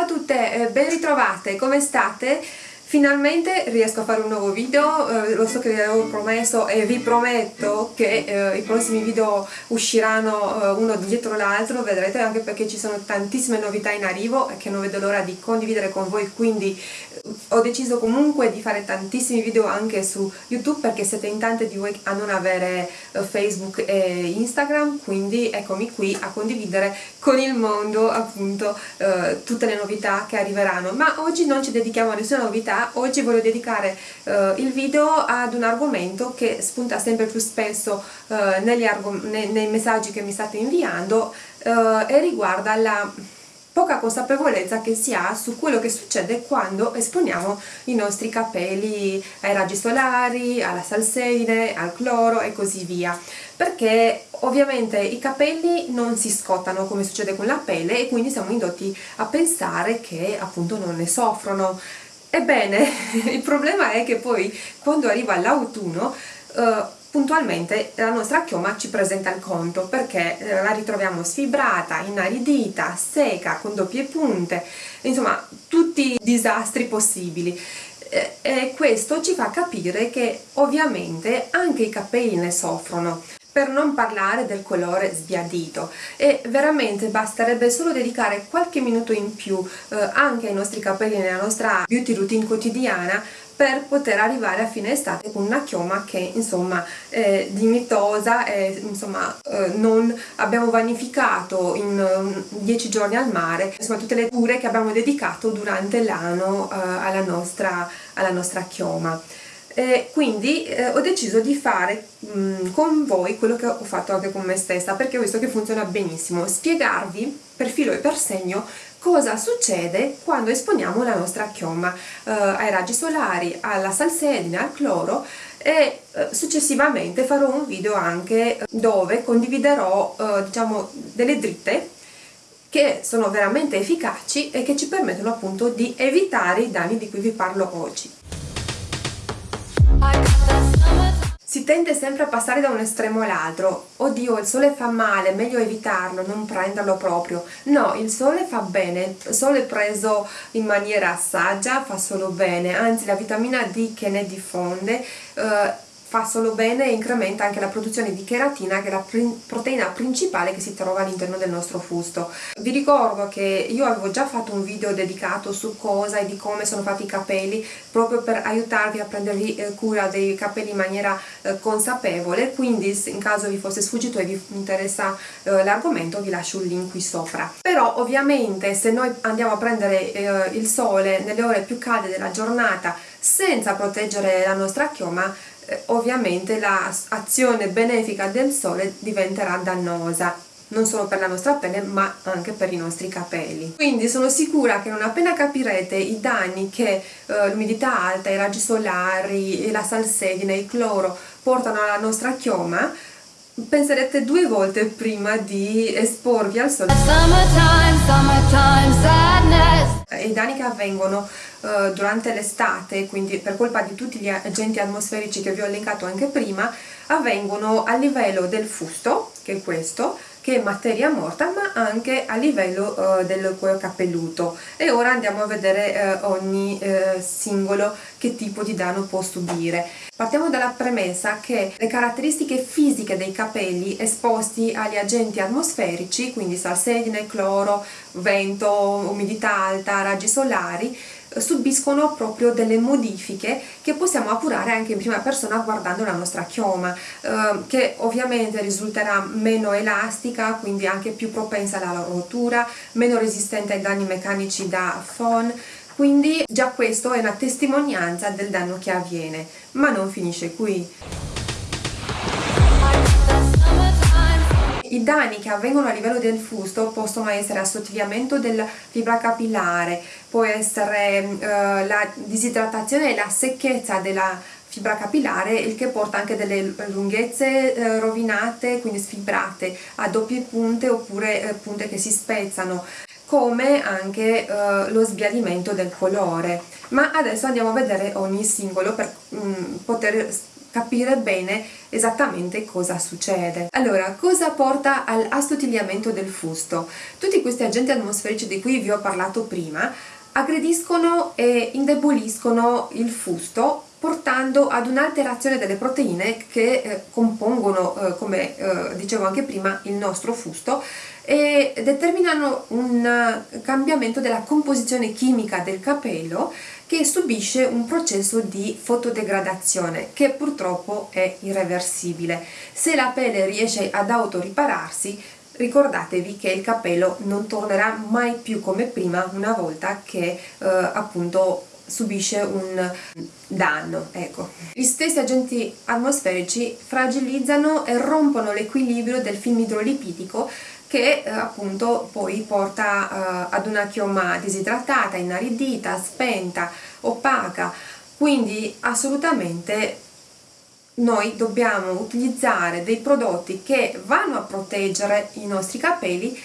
a tutte, eh, ben ritrovate, come state? Finalmente riesco a fare un nuovo video, eh, lo so che vi avevo promesso e vi prometto che eh, i prossimi video usciranno eh, uno dietro l'altro, vedrete anche perché ci sono tantissime novità in arrivo e che non vedo l'ora di condividere con voi, quindi eh, ho deciso comunque di fare tantissimi video anche su YouTube perché siete in tante di voi a non avere eh, Facebook e Instagram, quindi eccomi qui a condividere con il mondo appunto eh, tutte le novità che arriveranno. Ma oggi non ci dedichiamo a nessuna novità, oggi voglio dedicare eh, il video ad un argomento che spunta sempre più spesso eh, nei, nei, messaggi che mi state inviando eh, e riguarda la poca consapevolezza che si ha su quello che succede quando esponiamo i nostri capelli ai raggi solari, alla salsedine, al cloro e così via. Perché ovviamente i capelli non si scottano come succede con la pelle e quindi siamo indotti a pensare che appunto non ne soffrono Ebbene, il problema è che poi quando arriva l'autunno eh, puntualmente la nostra chioma ci presenta il conto perché eh, la ritroviamo sfibrata, inaridita, secca, con doppie punte, insomma tutti i disastri possibili. Eh, e questo ci fa capire che ovviamente anche i capelli ne soffrono per non parlare del colore sbiadito. E veramente basterebbe solo dedicare qualche minuto in più eh, anche ai nostri capelli nella nostra beauty routine quotidiana per poter arrivare a fine estate con una chioma che insomma è dignitosa e insomma eh, non abbiamo vanificato in 10 um, giorni al mare insomma tutte le cure che abbiamo dedicato durante l'anno eh, alla, alla nostra chioma eh, quindi eh, ho deciso di fare mh, mm, con voi quello che ho fatto anche con me stessa perché ho visto che funziona benissimo spiegarvi per filo e per segno cosa succede quando esponiamo la nostra chioma eh, ai raggi solari, alla salsedine, al cloro e eh, successivamente farò un video anche dove condividerò eh, diciamo delle dritte che sono veramente efficaci e che ci permettono appunto di evitare i danni di cui vi parlo oggi. Si tende sempre a passare da un estremo all'altro. Oddio, il sole fa male, meglio evitarlo, non prenderlo proprio. No, il sole fa bene, il sole preso in maniera saggia fa solo bene, anzi la vitamina D che ne diffonde eh, fa solo bene e incrementa anche la produzione di cheratina che è la proteina principale che si trova all'interno del nostro fusto. Vi ricordo che io avevo già fatto un video dedicato su cosa e di come sono fatti i capelli proprio per aiutarvi a prendervi eh, cura dei capelli in maniera eh, consapevole quindi in caso vi fosse sfuggito e vi interessa eh, l'argomento vi lascio un link qui sopra. Però ovviamente se noi andiamo a prendere eh, il sole nelle ore più calde della giornata senza proteggere la nostra chioma eh, ovviamente l'azione benefica del sole diventerà dannosa non solo per la nostra pelle ma anche per i nostri capelli. Quindi sono sicura che non appena capirete i danni che eh, l'umidità alta, i raggi solari, la salsedine, il cloro portano alla nostra chioma penserete due volte prima di esporvi al sole. Summertime, i danni che avvengono uh, durante l'estate quindi per colpa di tutti gli agenti atmosferici che vi ho elencato anche prima avvengono a livello del fusto che è questo che è materia morta ma anche a livello uh, del cuoio capelluto. E ora andiamo a vedere uh, ogni uh, singolo che tipo di danno può subire. Partiamo dalla premessa che le caratteristiche fisiche dei capelli esposti agli agenti atmosferici quindi salsedine, cloro, vento, umidità alta, raggi solari subiscono proprio delle modifiche che possiamo appurare anche in prima persona guardando la nostra chioma eh, che ovviamente risulterà meno elastica quindi anche più propensa alla rottura meno resistente ai danni meccanici da phon. Quindi già questo è una testimonianza del danno che avviene ma non finisce qui I danni che avvengono a livello del fusto possono essere assottigliamento della fibra capillare, può essere eh, la disidratazione e la secchezza della fibra capillare il che porta anche delle lunghezze eh, rovinate quindi sfibrate a doppie punte oppure eh, punte che si spezzano come anche eh, lo sbiadimento del colore. Ma adesso andiamo a vedere ogni singolo per mh, mm, poter capire bene esattamente cosa succede. Allora, cosa porta all'assottigliamento del fusto? Tutti questi agenti atmosferici di cui vi ho parlato prima aggrediscono e indeboliscono il fusto portando ad un'alterazione delle proteine che eh, compongono, eh, come eh, dicevo anche prima, il nostro fusto e determinano un cambiamento della composizione chimica del capello che subisce un processo di fotodegradazione che purtroppo è irreversibile. Se la pelle riesce ad autoripararsi ricordatevi che il capello non tornerà mai più come prima una volta che eh, appunto subisce un danno. Ecco. Gli stessi agenti atmosferici fragilizzano e rompono l'equilibrio del film idrolipidico che eh, appunto poi porta eh, ad una chioma disidratata, inaridita, spenta, opaca, quindi assolutamente noi dobbiamo utilizzare dei prodotti che vanno a proteggere i nostri capelli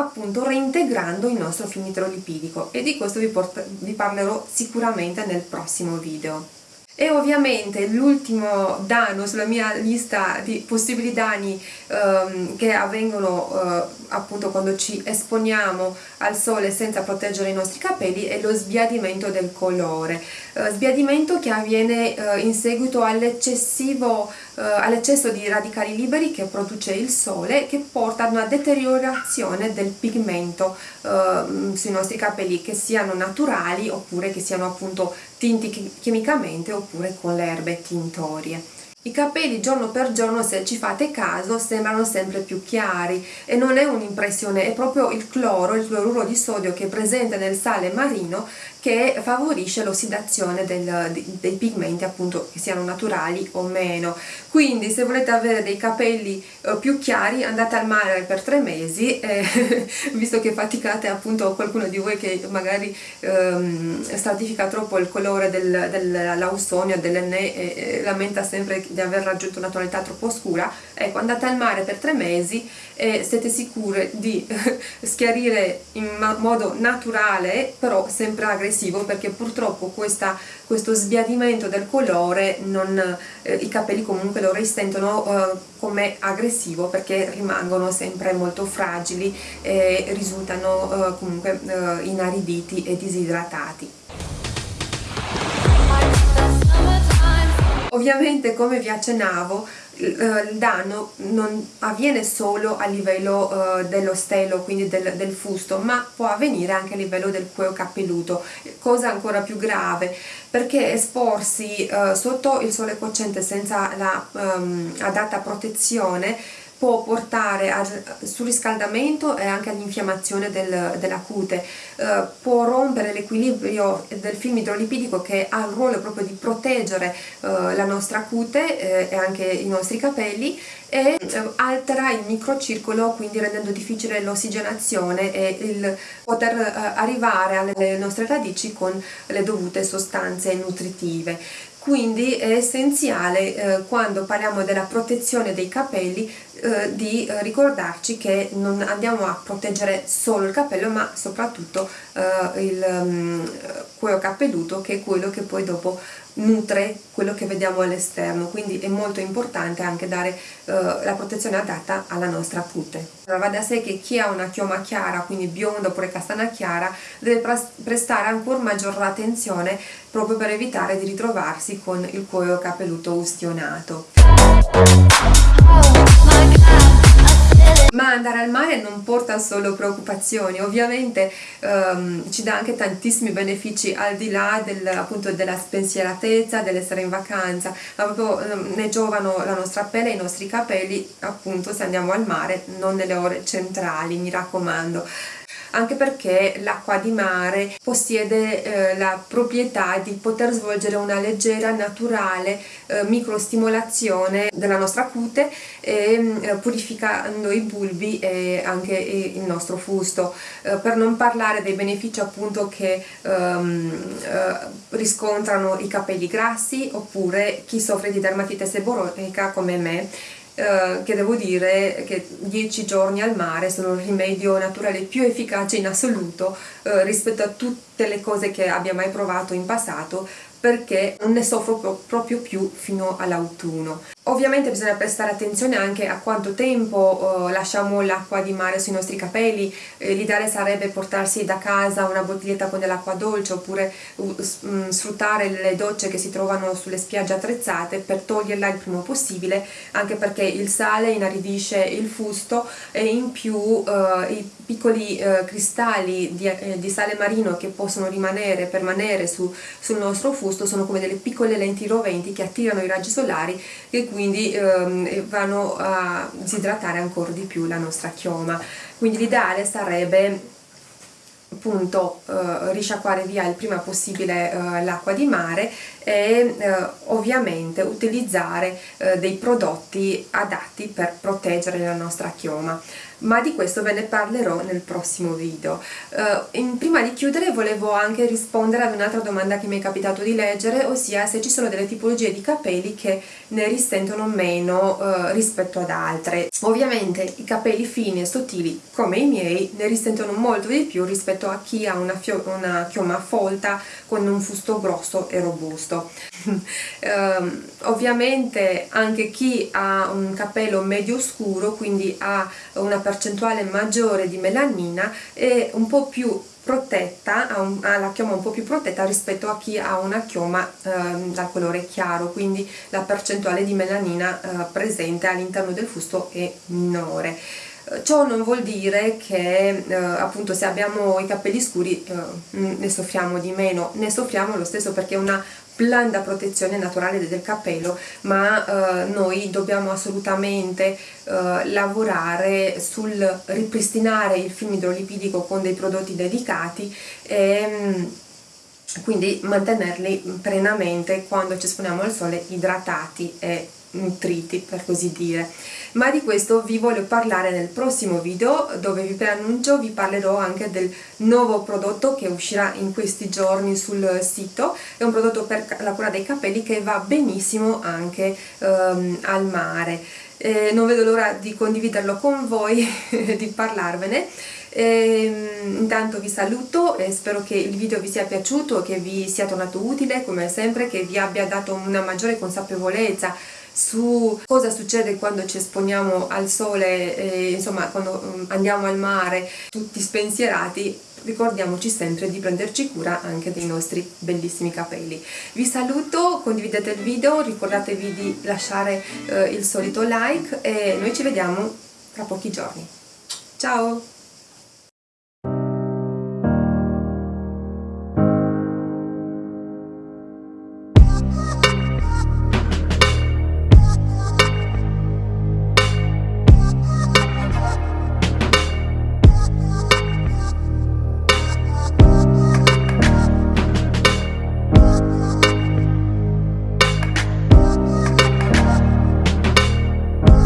appunto reintegrando il nostro film idrolipidico e di questo vi, vi parlerò sicuramente nel prossimo video. E ovviamente l'ultimo danno sulla mia lista di possibili danni ehm, che avvengono eh, appunto quando ci esponiamo al sole senza proteggere i nostri capelli è lo sbiadimento del colore eh, sbiadimento che avviene eh, in seguito eh, all'eccesso di radicali liberi che produce il sole che porta ad una deteriorazione del pigmento eh, sui nostri capelli che siano naturali oppure che siano appunto tinti chimicamente oppure con le erbe tintorie. I capelli giorno per giorno, se ci fate caso, sembrano sempre più chiari. E non è un'impressione, è proprio il cloro, il cloruro di sodio che è presente nel sale marino che favorisce l'ossidazione dei pigmenti appunto che siano naturali o meno. Quindi se volete avere dei capelli eh, più chiari andate al mare per tre mesi eh, visto che faticate appunto qualcuno di voi che magari ehm, stratifica troppo il colore del, dell'ausonio dell'enne e lamenta sempre di aver raggiunto una tonalità troppo scura ecco andate al mare per tre mesi e siete sicure di schiarire in modo naturale però sempre aggressivo perché purtroppo questa, questo sbiadimento del colore non, eh, i capelli comunque lo risentono eh, come aggressivo perché rimangono sempre molto fragili e risultano eh, comunque eh, inariditi e disidratati. Ovviamente come vi accennavo il danno non avviene solo a livello uh, dello stelo, quindi del, del, fusto, ma può avvenire anche a livello del cuoio capelluto, cosa ancora più grave, perché esporsi uh, sotto il sole cocente senza la um, adatta protezione può portare al surriscaldamento e anche all'infiammazione del, della cute, eh, può rompere l'equilibrio del film idrolipidico che ha il ruolo proprio di proteggere eh, la nostra cute eh, e anche i nostri capelli e eh, altera il microcircolo quindi rendendo difficile l'ossigenazione e il poter eh, arrivare alle nostre radici con le dovute sostanze nutritive. Quindi è essenziale eh, quando parliamo della protezione dei capelli eh, di eh, ricordarci che non andiamo a proteggere solo il capello ma soprattutto eh, il um, cuoio capelluto che è quello che poi dopo nutre quello che vediamo all'esterno. Quindi è molto importante anche dare uh, la protezione adatta alla nostra cute allora va da sé che chi ha una chioma chiara quindi bionda oppure castana chiara deve prestare ancora maggior attenzione proprio per evitare di ritrovarsi con il cuoio capelluto ustionato ma andare al mare non porta solo preoccupazioni, ovviamente um, ci dà anche tantissimi benefici al di là del, appunto della spensieratezza, dell'essere in vacanza, ma proprio um, ne giovano la nostra pelle e i nostri capelli appunto se andiamo al mare, non nelle ore centrali, mi raccomando anche perché l'acqua di mare possiede eh, la proprietà di poter svolgere una leggera, naturale eh, microstimolazione della nostra cute e eh, purificando i bulbi e anche il nostro fusto. Eh, per non parlare dei benefici appunto che ehm, eh, riscontrano i capelli grassi oppure chi soffre di dermatite seboronica come me eh, che devo dire che 10 giorni al mare sono il rimedio naturale più efficace in assoluto eh, rispetto a tutte le cose che abbia mai provato in passato perché non ne soffro proprio più fino all'autunno. Ovviamente bisogna prestare attenzione anche a quanto tempo eh, lasciamo l'acqua di mare sui nostri capelli, eh, l'ideale sarebbe portarsi da casa una bottiglietta con dell'acqua dolce oppure uh, sfruttare le docce che si trovano sulle spiagge attrezzate per toglierla il prima possibile anche perché il sale inaridisce il fusto e in più eh, i piccoli eh, cristalli di, eh, di, sale marino che possono rimanere, permanere su, sul nostro fusto sono come delle piccole lenti roventi che attirano i raggi solari e quindi ehm, vanno a disidratare ancora di più la nostra chioma. Quindi l'ideale sarebbe appunto eh, risciacquare via il prima possibile eh, l'acqua di mare e eh, ovviamente utilizzare eh, dei prodotti adatti per proteggere la nostra chioma ma di questo ve ne parlerò nel prossimo video. Uh, in, prima di chiudere volevo anche rispondere ad un'altra domanda che mi è capitato di leggere, ossia se ci sono delle tipologie di capelli che ne risentono meno uh, rispetto ad altre. Ovviamente i capelli fini e sottili come i miei ne risentono molto di più rispetto a chi ha una, una chioma folta con un fusto grosso e robusto. Uh, ovviamente anche chi ha un capello medio scuro, quindi ha una percentuale maggiore di melanina è un po' più protetta, ha, un, ha, la chioma un po' più protetta rispetto a chi ha una chioma eh, dal colore chiaro, quindi la percentuale di melanina eh, presente all'interno del fusto è minore. Ciò non vuol dire che eh, appunto se abbiamo i capelli scuri eh, ne soffriamo di meno, ne soffriamo lo stesso perché è una blanda protezione naturale del capello ma eh, noi dobbiamo assolutamente eh, lavorare sul ripristinare il film idrolipidico con dei prodotti dedicati e mm, quindi mantenerli plenamente quando ci esponiamo al sole idratati e nutriti per così dire. Ma di questo vi voglio parlare nel prossimo video dove vi preannuncio vi parlerò anche del nuovo prodotto che uscirà in questi giorni sul sito. È un prodotto per la cura dei capelli che va benissimo anche um, al mare. Eh, non vedo l'ora di condividerlo con voi di parlarvene e, intanto vi saluto e spero che il video vi sia piaciuto che vi sia tornato utile come sempre che vi abbia dato una maggiore consapevolezza su cosa succede quando ci esponiamo al sole, eh, insomma quando um, andiamo al mare tutti spensierati, ricordiamoci sempre di prenderci cura anche dei nostri bellissimi capelli. Vi saluto, condividete il video, ricordatevi di lasciare eh, il solito like e noi ci vediamo tra pochi giorni. Ciao!